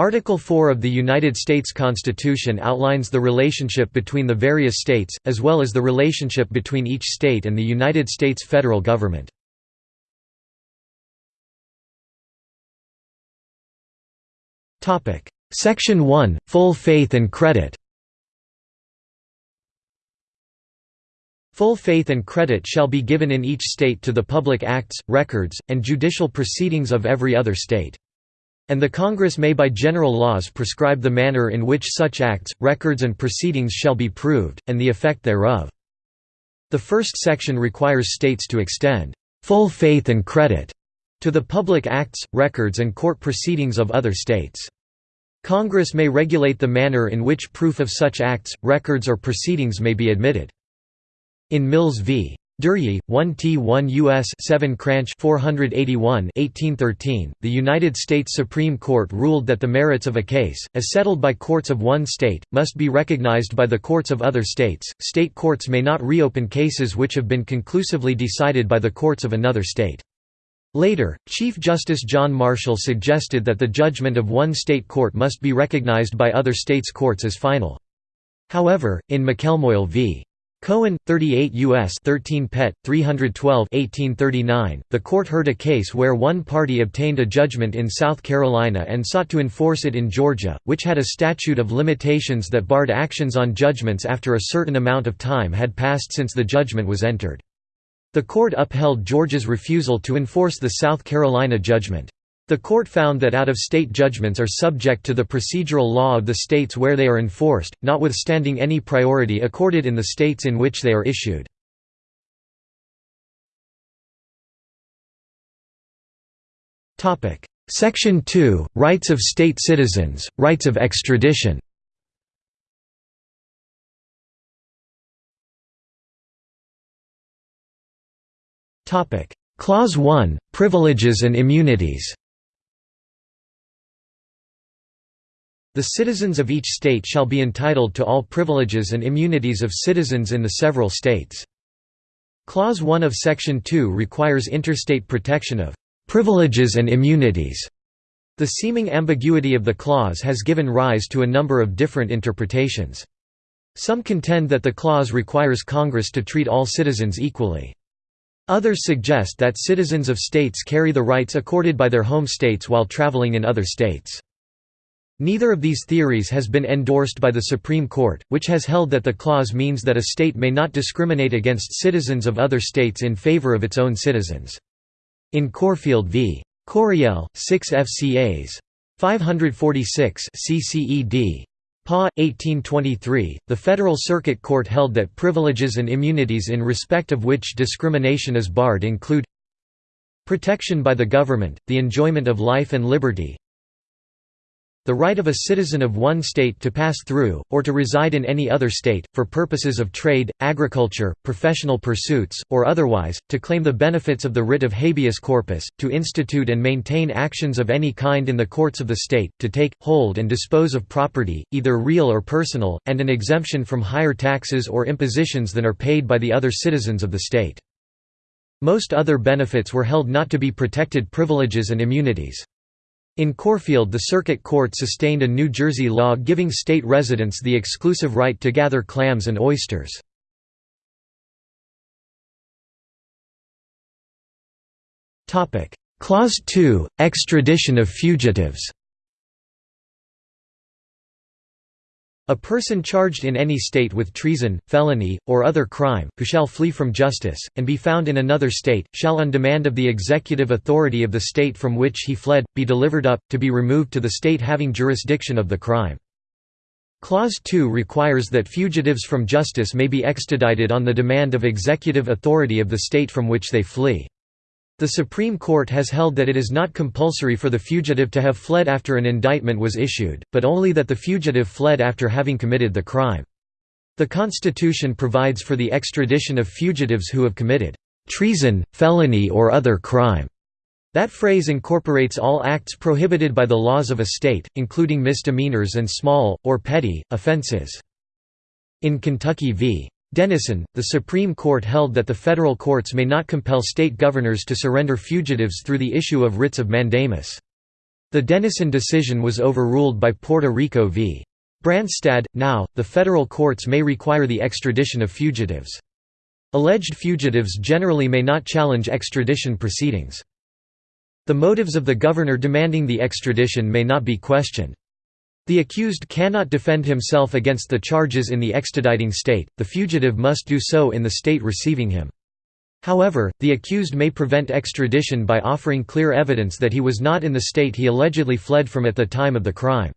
Article 4 of the United States Constitution outlines the relationship between the various states, as well as the relationship between each state and the United States federal government. Section 1 – Full faith and credit Full faith and credit shall be given in each state to the public acts, records, and judicial proceedings of every other state. And the Congress may by general laws prescribe the manner in which such acts, records and proceedings shall be proved, and the effect thereof. The first section requires states to extend full faith and credit to the public acts, records and court proceedings of other states. Congress may regulate the manner in which proof of such acts, records or proceedings may be admitted. In Mills v. Duryea, 1 T1 U.S. 7 Cranch 481 1813, the United States Supreme Court ruled that the merits of a case, as settled by courts of one state, must be recognized by the courts of other states. State courts may not reopen cases which have been conclusively decided by the courts of another state. Later, Chief Justice John Marshall suggested that the judgment of one state court must be recognized by other states' courts as final. However, in McElmoyle v. Cohen, 38 U.S. 13 Pet. 312 1839, the court heard a case where one party obtained a judgment in South Carolina and sought to enforce it in Georgia, which had a statute of limitations that barred actions on judgments after a certain amount of time had passed since the judgment was entered. The court upheld Georgia's refusal to enforce the South Carolina judgment. The court found that out-of-state judgments are subject to the procedural law of the states where they are enforced, notwithstanding any priority accorded in the states in which they are issued. Section 2 – Rights of state citizens, rights of extradition. Clause 1 – Privileges and immunities The citizens of each state shall be entitled to all privileges and immunities of citizens in the several states. Clause 1 of Section 2 requires interstate protection of «privileges and immunities». The seeming ambiguity of the clause has given rise to a number of different interpretations. Some contend that the clause requires Congress to treat all citizens equally. Others suggest that citizens of states carry the rights accorded by their home states while traveling in other states. Neither of these theories has been endorsed by the Supreme Court, which has held that the clause means that a state may not discriminate against citizens of other states in favor of its own citizens. In Corfield v. Coryell, 6 FCAs. 546 CCED. PA. 1823, the Federal Circuit Court held that privileges and immunities in respect of which discrimination is barred include protection by the government, the enjoyment of life and liberty, the right of a citizen of one state to pass through, or to reside in any other state, for purposes of trade, agriculture, professional pursuits, or otherwise, to claim the benefits of the writ of habeas corpus, to institute and maintain actions of any kind in the courts of the state, to take, hold and dispose of property, either real or personal, and an exemption from higher taxes or impositions than are paid by the other citizens of the state. Most other benefits were held not to be protected privileges and immunities. In Corfield the Circuit Court sustained a New Jersey law giving state residents the exclusive right to gather clams and oysters. Clause 2 – Extradition of fugitives A person charged in any state with treason, felony, or other crime, who shall flee from justice, and be found in another state, shall on demand of the executive authority of the state from which he fled, be delivered up, to be removed to the state having jurisdiction of the crime. Clause 2 requires that fugitives from justice may be extradited on the demand of executive authority of the state from which they flee. The Supreme Court has held that it is not compulsory for the fugitive to have fled after an indictment was issued, but only that the fugitive fled after having committed the crime. The Constitution provides for the extradition of fugitives who have committed treason, felony or other crime. That phrase incorporates all acts prohibited by the laws of a state, including misdemeanors and small, or petty, offenses. In Kentucky v. Dennison, the Supreme Court held that the federal courts may not compel state governors to surrender fugitives through the issue of writs of mandamus. The Dennison decision was overruled by Puerto Rico v. Branstad. Now, the federal courts may require the extradition of fugitives. Alleged fugitives generally may not challenge extradition proceedings. The motives of the governor demanding the extradition may not be questioned. The accused cannot defend himself against the charges in the extraditing state, the fugitive must do so in the state receiving him. However, the accused may prevent extradition by offering clear evidence that he was not in the state he allegedly fled from at the time of the crime.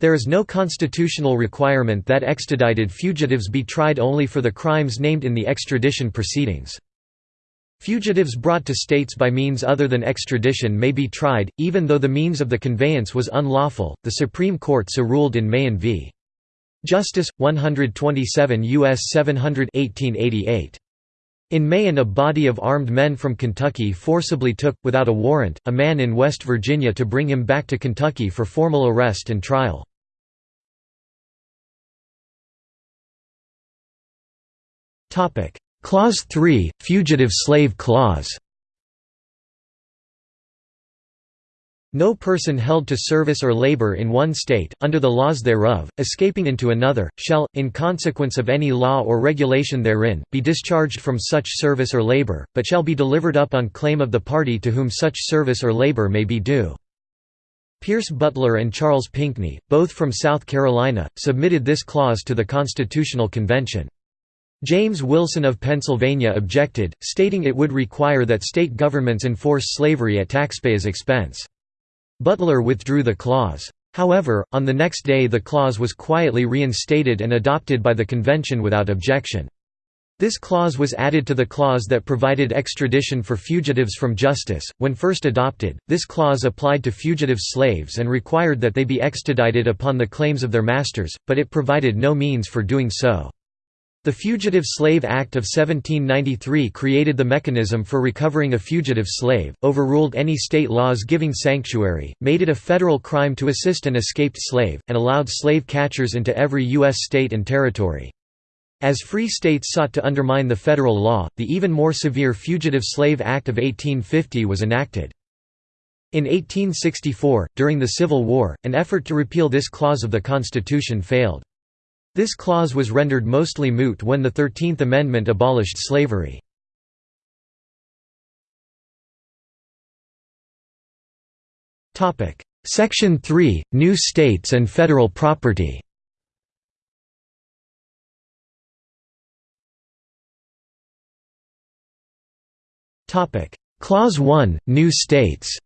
There is no constitutional requirement that extradited fugitives be tried only for the crimes named in the extradition proceedings. Fugitives brought to states by means other than extradition may be tried, even though the means of the conveyance was unlawful. The Supreme Court so ruled in Mahon v. Justice 127 U.S. 700 1888. In Mahon a body of armed men from Kentucky forcibly took, without a warrant, a man in West Virginia to bring him back to Kentucky for formal arrest and trial. Clause 3, Fugitive Slave Clause No person held to service or labor in one state, under the laws thereof, escaping into another, shall, in consequence of any law or regulation therein, be discharged from such service or labor, but shall be delivered up on claim of the party to whom such service or labor may be due. Pierce Butler and Charles Pinckney, both from South Carolina, submitted this clause to the Constitutional Convention. James Wilson of Pennsylvania objected, stating it would require that state governments enforce slavery at taxpayers' expense. Butler withdrew the clause. However, on the next day the clause was quietly reinstated and adopted by the convention without objection. This clause was added to the clause that provided extradition for fugitives from justice. When first adopted, this clause applied to fugitive slaves and required that they be extradited upon the claims of their masters, but it provided no means for doing so. The Fugitive Slave Act of 1793 created the mechanism for recovering a fugitive slave, overruled any state laws giving sanctuary, made it a federal crime to assist an escaped slave, and allowed slave catchers into every U.S. state and territory. As free states sought to undermine the federal law, the even more severe Fugitive Slave Act of 1850 was enacted. In 1864, during the Civil War, an effort to repeal this clause of the Constitution failed. This clause was rendered mostly moot when the Thirteenth Amendment abolished slavery. Section 3 – New states and federal property. Clause 1 – New states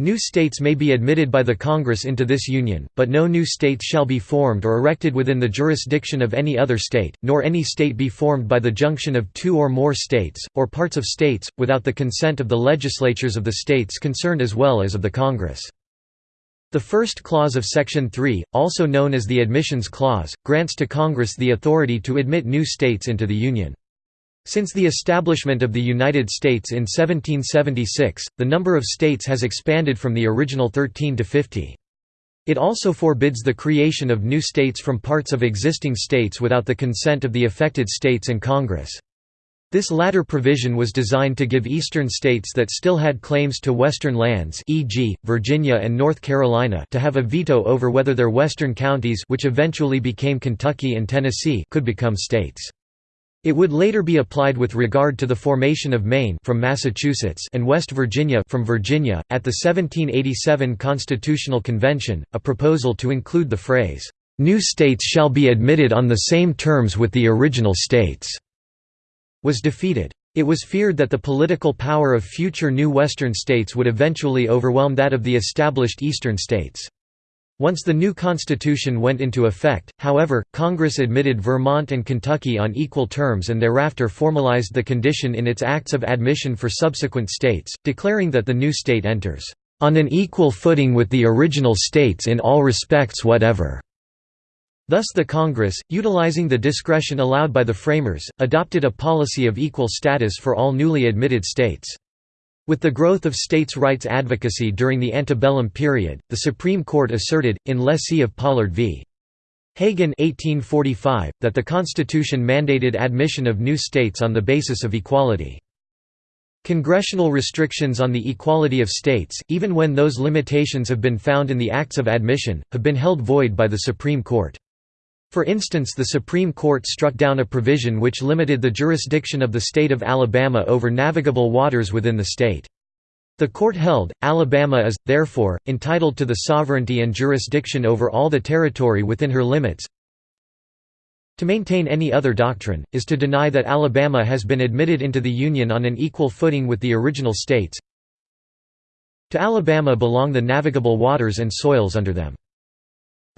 New states may be admitted by the Congress into this union, but no new states shall be formed or erected within the jurisdiction of any other state, nor any state be formed by the junction of two or more states, or parts of states, without the consent of the legislatures of the states concerned as well as of the Congress. The first clause of Section 3, also known as the Admissions Clause, grants to Congress the authority to admit new states into the Union. Since the establishment of the United States in 1776, the number of states has expanded from the original 13 to 50. It also forbids the creation of new states from parts of existing states without the consent of the affected states and Congress. This latter provision was designed to give eastern states that still had claims to western lands e.g., Virginia and North Carolina to have a veto over whether their western counties which eventually became Kentucky and Tennessee could become states. It would later be applied with regard to the formation of Maine from Massachusetts and West Virginia from Virginia. At the 1787 Constitutional Convention, a proposal to include the phrase, "New states shall be admitted on the same terms with the original states," was defeated. It was feared that the political power of future new Western states would eventually overwhelm that of the established Eastern states. Once the new constitution went into effect, however, Congress admitted Vermont and Kentucky on equal terms and thereafter formalized the condition in its acts of admission for subsequent states, declaring that the new state enters, "...on an equal footing with the original states in all respects whatever." Thus the Congress, utilizing the discretion allowed by the framers, adopted a policy of equal status for all newly admitted states. With the growth of states' rights advocacy during the antebellum period, the Supreme Court asserted, in lessee of Pollard v. Hagan 1845, that the Constitution mandated admission of new states on the basis of equality. Congressional restrictions on the equality of states, even when those limitations have been found in the Acts of Admission, have been held void by the Supreme Court. For instance the Supreme Court struck down a provision which limited the jurisdiction of the state of Alabama over navigable waters within the state. The court held, Alabama is, therefore, entitled to the sovereignty and jurisdiction over all the territory within her limits, to maintain any other doctrine, is to deny that Alabama has been admitted into the Union on an equal footing with the original states. To Alabama belong the navigable waters and soils under them.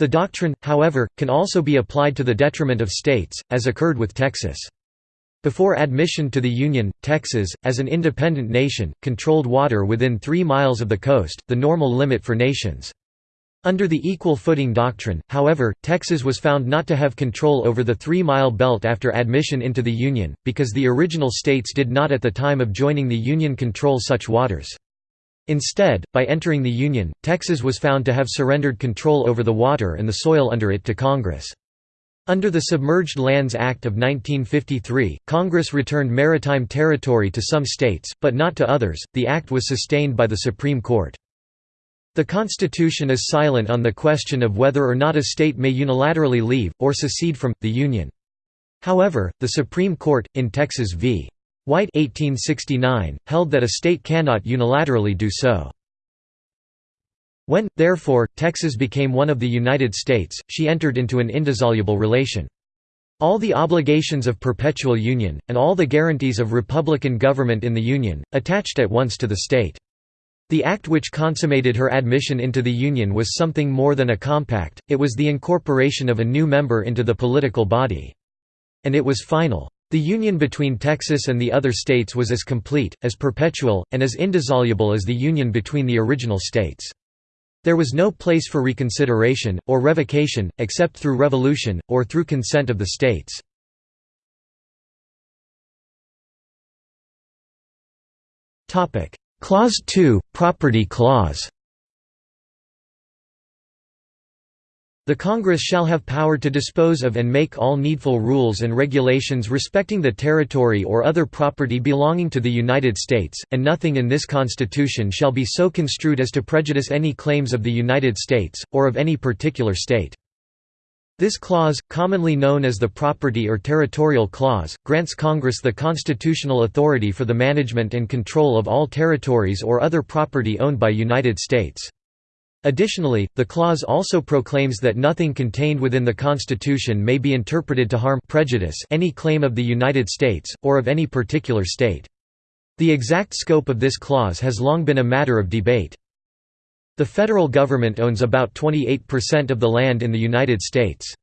The doctrine, however, can also be applied to the detriment of states, as occurred with Texas. Before admission to the Union, Texas, as an independent nation, controlled water within three miles of the coast, the normal limit for nations. Under the equal footing doctrine, however, Texas was found not to have control over the three-mile belt after admission into the Union, because the original states did not at the time of joining the Union control such waters. Instead, by entering the Union, Texas was found to have surrendered control over the water and the soil under it to Congress. Under the Submerged Lands Act of 1953, Congress returned maritime territory to some states, but not to others. The act was sustained by the Supreme Court. The Constitution is silent on the question of whether or not a state may unilaterally leave, or secede from, the Union. However, the Supreme Court, in Texas v. White 1869, held that a state cannot unilaterally do so. When, therefore, Texas became one of the United States, she entered into an indissoluble relation. All the obligations of perpetual union, and all the guarantees of republican government in the Union, attached at once to the state. The act which consummated her admission into the Union was something more than a compact, it was the incorporation of a new member into the political body. And it was final. The union between Texas and the other states was as complete, as perpetual, and as indissoluble as the union between the original states. There was no place for reconsideration, or revocation, except through revolution, or through consent of the states. Clause 2, Property Clause The Congress shall have power to dispose of and make all needful rules and regulations respecting the territory or other property belonging to the United States, and nothing in this Constitution shall be so construed as to prejudice any claims of the United States, or of any particular state. This clause, commonly known as the Property or Territorial Clause, grants Congress the constitutional authority for the management and control of all territories or other property owned by United States. Additionally, the clause also proclaims that nothing contained within the Constitution may be interpreted to harm prejudice any claim of the United States, or of any particular state. The exact scope of this clause has long been a matter of debate. The federal government owns about 28% of the land in the United States.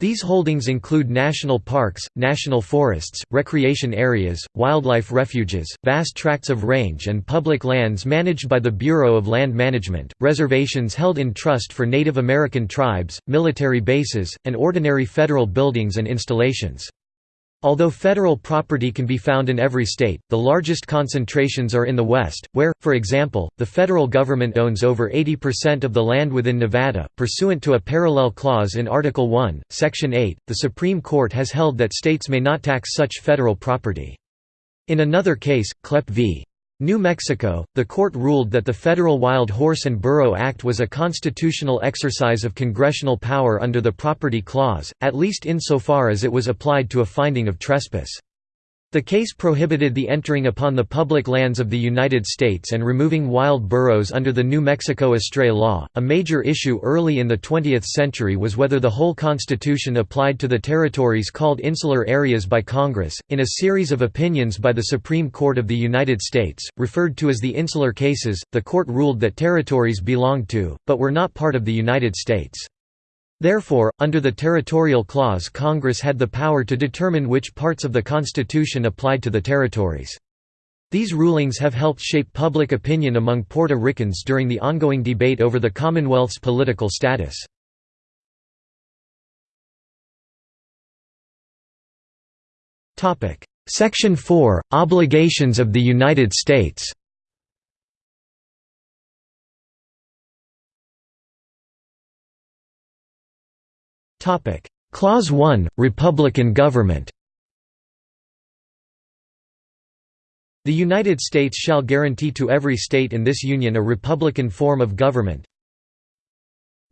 These holdings include national parks, national forests, recreation areas, wildlife refuges, vast tracts of range and public lands managed by the Bureau of Land Management, reservations held in trust for Native American tribes, military bases, and ordinary federal buildings and installations. Although federal property can be found in every state, the largest concentrations are in the West, where, for example, the federal government owns over 80% of the land within Nevada. Pursuant to a parallel clause in Article 1, Section 8, the Supreme Court has held that states may not tax such federal property. In another case, Kleppe v. New Mexico, the court ruled that the Federal Wild Horse and Burro Act was a constitutional exercise of congressional power under the Property Clause, at least insofar as it was applied to a finding of trespass. The case prohibited the entering upon the public lands of the United States and removing wild burros under the New Mexico estray law. A major issue early in the 20th century was whether the whole Constitution applied to the territories called insular areas by Congress. In a series of opinions by the Supreme Court of the United States, referred to as the insular cases, the court ruled that territories belonged to, but were not part of the United States. Therefore, under the Territorial Clause Congress had the power to determine which parts of the Constitution applied to the territories. These rulings have helped shape public opinion among Puerto Ricans during the ongoing debate over the Commonwealth's political status. Section 4 – Obligations of the United States Clause 1 – Republican government The United States shall guarantee to every state in this union a republican form of government.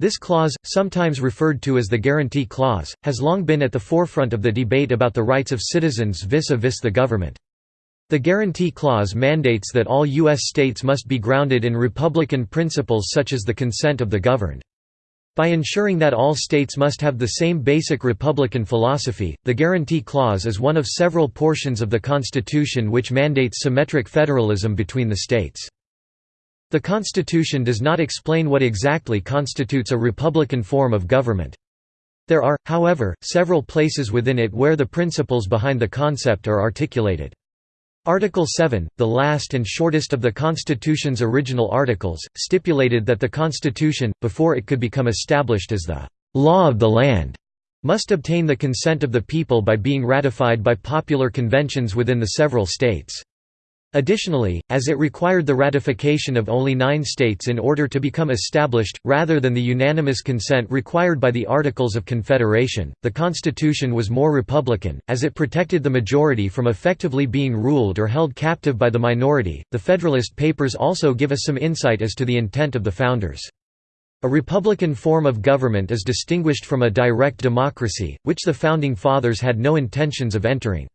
This clause, sometimes referred to as the Guarantee Clause, has long been at the forefront of the debate about the rights of citizens vis-a-vis -vis the government. The Guarantee Clause mandates that all U.S. states must be grounded in republican principles such as the consent of the governed. By ensuring that all states must have the same basic republican philosophy, the Guarantee Clause is one of several portions of the Constitution which mandates symmetric federalism between the states. The Constitution does not explain what exactly constitutes a republican form of government. There are, however, several places within it where the principles behind the concept are articulated. Article 7, the last and shortest of the Constitution's original articles, stipulated that the Constitution, before it could become established as the «law of the land», must obtain the consent of the people by being ratified by popular conventions within the several states. Additionally, as it required the ratification of only nine states in order to become established, rather than the unanimous consent required by the Articles of Confederation, the Constitution was more republican, as it protected the majority from effectively being ruled or held captive by the minority. The Federalist Papers also give us some insight as to the intent of the founders. A republican form of government is distinguished from a direct democracy, which the Founding Fathers had no intentions of entering.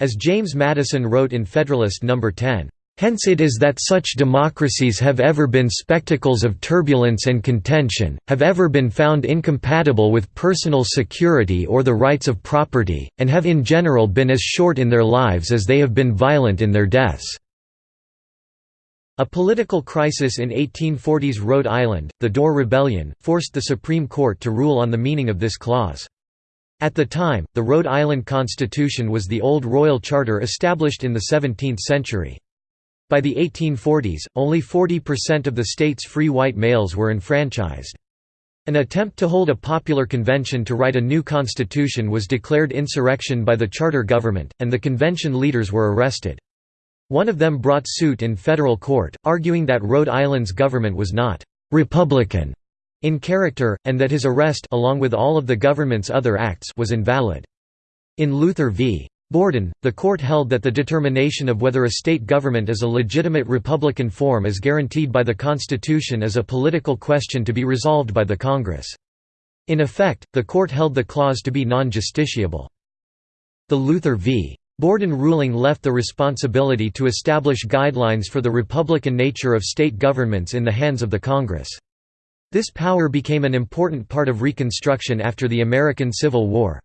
As James Madison wrote in Federalist No. 10, Hence it is that such democracies have ever been spectacles of turbulence and contention, have ever been found incompatible with personal security or the rights of property, and have in general been as short in their lives as they have been violent in their deaths." A political crisis in 1840s Rhode Island, the Dorr Rebellion, forced the Supreme Court to rule on the meaning of this clause. At the time, the Rhode Island Constitution was the old royal charter established in the 17th century. By the 1840s, only 40% of the state's free white males were enfranchised. An attempt to hold a popular convention to write a new constitution was declared insurrection by the charter government, and the convention leaders were arrested. One of them brought suit in federal court, arguing that Rhode Island's government was not «republican» in character, and that his arrest along with all of the government's other acts was invalid. In Luther v. Borden, the court held that the determination of whether a state government is a legitimate republican form is guaranteed by the Constitution is a political question to be resolved by the Congress. In effect, the court held the clause to be non-justiciable. The Luther v. Borden ruling left the responsibility to establish guidelines for the republican nature of state governments in the hands of the Congress. This power became an important part of Reconstruction after the American Civil War.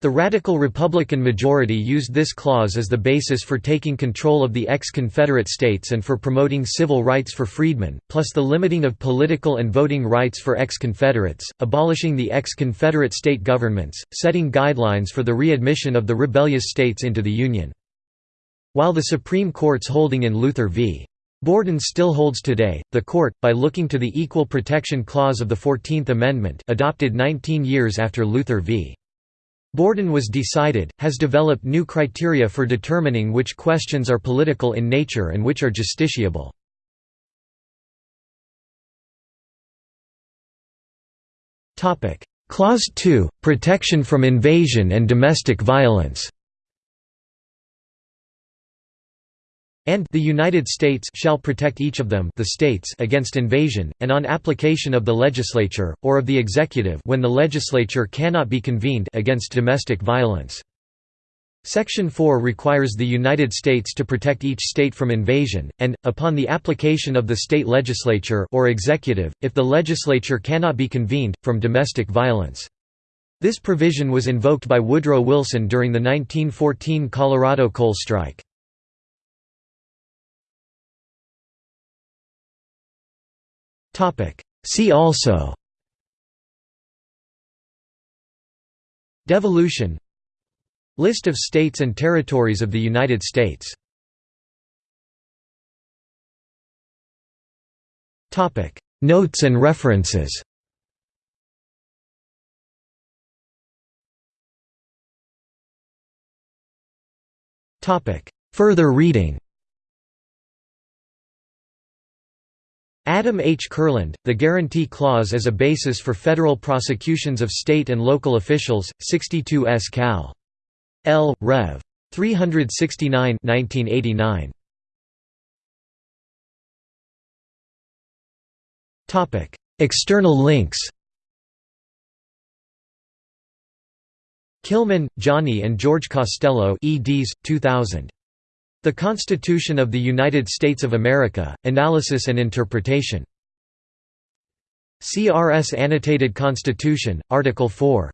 The radical Republican majority used this clause as the basis for taking control of the ex-Confederate states and for promoting civil rights for freedmen, plus the limiting of political and voting rights for ex-Confederates, abolishing the ex-Confederate state governments, setting guidelines for the readmission of the rebellious states into the Union. While the Supreme Court's holding in Luther v. Borden still holds today. The court, by looking to the Equal Protection Clause of the Fourteenth Amendment, adopted 19 years after Luther v. Borden was decided, has developed new criteria for determining which questions are political in nature and which are justiciable. Clause 2 – Protection from invasion and domestic violence and the United States shall protect each of them the states against invasion, and on application of the legislature, or of the executive when the legislature cannot be convened against domestic violence. Section 4 requires the United States to protect each state from invasion, and, upon the application of the state legislature or executive, if the legislature cannot be convened, from domestic violence. This provision was invoked by Woodrow Wilson during the 1914 Colorado coal strike. See also Devolution List of states and territories of the United States Notes and references Further reading Adam H. Kurland, The Guarantee Clause as a Basis for Federal Prosecutions of State and Local Officials, 62 S. Cal. L. Rev. 369 1989. External links Killian, Johnny and George Costello eds. 2000. The Constitution of the United States of America, Analysis and Interpretation. CRS Annotated Constitution, Article 4